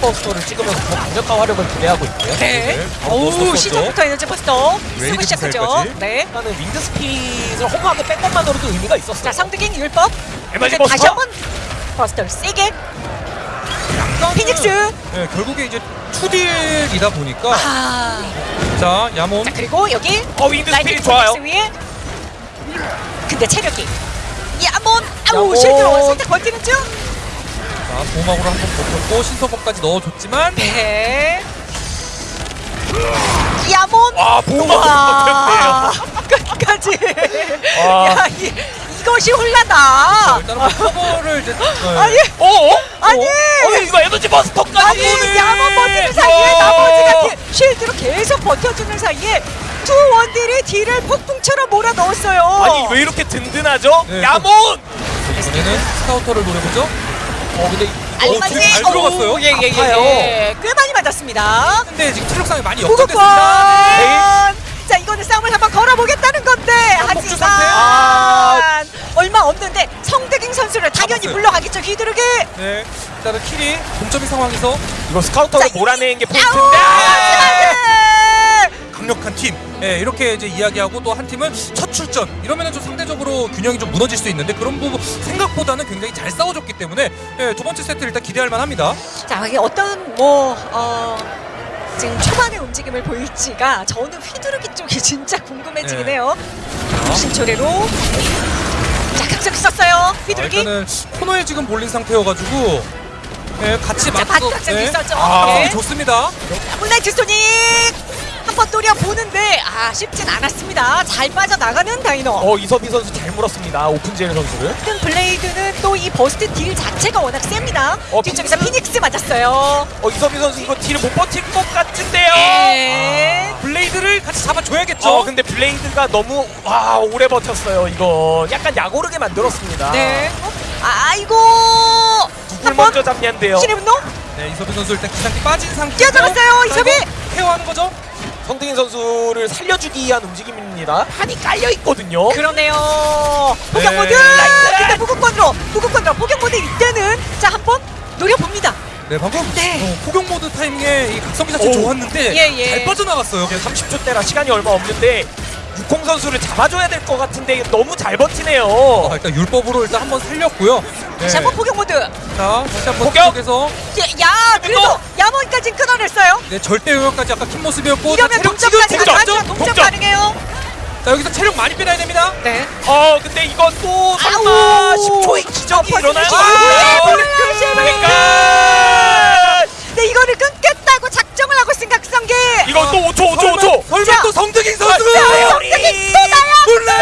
buster를 찍으면서 더 강력한 화력을 기대하고 있고요. 네. 어, 오 buster 시작부터 에너지 buster 쓰고 시작하죠. 네. 일단은 wind speed를 허무하게 뺀 것만으로도 의미가 있었어요. 자 성득인 율법. 에너지 이제 다시 buster. 한번 buster를 세게. 피닉스. 네, 결국에 이제 투딜이다 보니까 아. 자 야몬 자 그리고 여기 어 wind speed 좋아요. 위에. 근데 체력이. 야몬 아우. shield로 살짝 버티는 중. 자 보호막으로 한 번 버텼고 신서법까지 넣어줬지만 네. 야몬. 와 보호막 와 버텼네요. 끝까지. 와. 야 이, 이것이 자, 홀라다. 일단은 뭐 커버를 이제 네. 아니 어? 어? 아니. 어 이거 에너지 buster까지. 아니 야몬 버티는 사이에 나머지가 딜- shield로 계속 버텨주는 사이에 두 원딜이 딜을 폭풍처럼 몰아 넣었어요. 아니 왜 이렇게 든든하죠? 네, 야몬. 이번에는 스카우터를 노려보죠 어 근데 어, 알맞이 되게 잘 들어갔어요. 예예예 아파요. 예, 꽤 많이 맞았습니다. 근데 지금 체력 상이 많이 무구권. 역전됐습니다 네. 자 이거는 싸움을 한번 걸어보겠다는 건데. 하지만 아. 얼마 없는데 성대ging 선수를 당연히 잡았어요. 물러가겠죠 휘두르기. 네 일단은 킬이 동점인 상황에서 이거 스카우터를 자, 몰아내는 게 포인트인데. 예, 이렇게 이제 이야기하고 또 한 팀은 첫 출전 이러면은 좀 상대적으로 균형이 좀 무너질 수 있는데 그런 부분 생각보다는 굉장히 잘 싸워줬기 때문에 예, 두 번째 세트 일단 기대할 만합니다 자 이게 어떤 뭐 어. 지금 초반의 움직임을 보일지가 저는 휘두르기 쪽이 진짜 궁금해지긴 네. 해요. 신초래로 자 각성 썼어요. 아, 휘두르기. 일단은 코너에 지금 몰린 상태여가지고 예, 같이 자 맞서 반각성이 있었죠. 아, 네. 좋습니다 블라이트 소닉 한번 노려 보는데 아 쉽진 않았습니다. 잘 빠져나가는 다이노. 어 이서비 선수 잘 물었습니다. 오픈젤 선수를. 등 블레이드는 또 이 버스트 딜 자체가 워낙 셉니다. 어, 뒤쪽에서 피닉스 맞았어요. 어 이서비 선수 이거 딜을 못 버틸 것 같은데요. 네. 블레이드를 같이 잡아줘야겠죠 어 근데 블레이드가 너무 와 오래 버텼어요. 이거 약간 야고르게 만들었습니다. 네. 어? 아이고. 누굴 먼저 잡냐인데요. 신의 분노 네, 이서빈 선수 일단 기상기 빠진 상태 뛰어들었어요, 이섭이! care하는 거죠 성등인 선수를 살려주기 위한 움직임입니다. 한이 깔려 있거든요. 그러네요. 포격 네. 모드. 근데 무국권으로 무국권으로 포격 모드 이때는 자 한번 노려봅니다. 네 방금 네. 어, 포격 모드 타이밍에 이 각성기 자체 오. 좋았는데 예, 예. 잘 빠져나갔어요 30초 때라 시간이 얼마 없는데 육공 선수를 잡아줘야 될 것 같은데 너무 잘 버티네요. 아, 일단 율법으로 일단 한번 살렸고요 네. 다시 한번 포격 모드. 야자 다시 한번 포격! 쪽에서 그래도 야몬까지 끊어냈어요. 네 절대 영역까지 아까 킨 모습이었고 이러면 체력 동점까지 지금 가능하죠. 동점 동점 동점. 가능해요. 자 여기서 체력 많이 빼놔야 됩니다 네. 어 근데 이건 또 설마 아우. 10초의 기적이 어, 일어나요? 아, 아, 그러니까 네 이거를 끊겠다고 작정을 하고 쓴 각성기. 이거 또 5초 5초 5초 설마 자. 또 성득인 선수 자, 성격이 또 나야. 몰라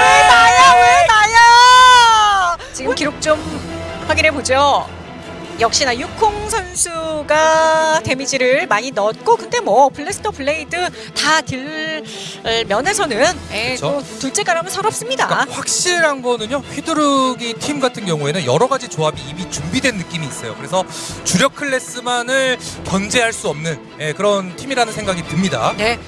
왜 나야 왜 나야 지금 기록 좀 확인해 보죠. 역시나 육콩 선수가 damage를 많이 넣었고 근데 뭐 blaster blade 다 딜 면에서는 예, 또 그쵸. 둘째 가라면 서럽습니다. 그러니까 확실한 거는요 휘두르기 팀 같은 경우에는 여러 가지 조합이 이미 준비된 느낌이 있어요. 그래서 주력 클래스만을 견제할 수 없는 예, 그런 팀이라는 생각이 듭니다. 네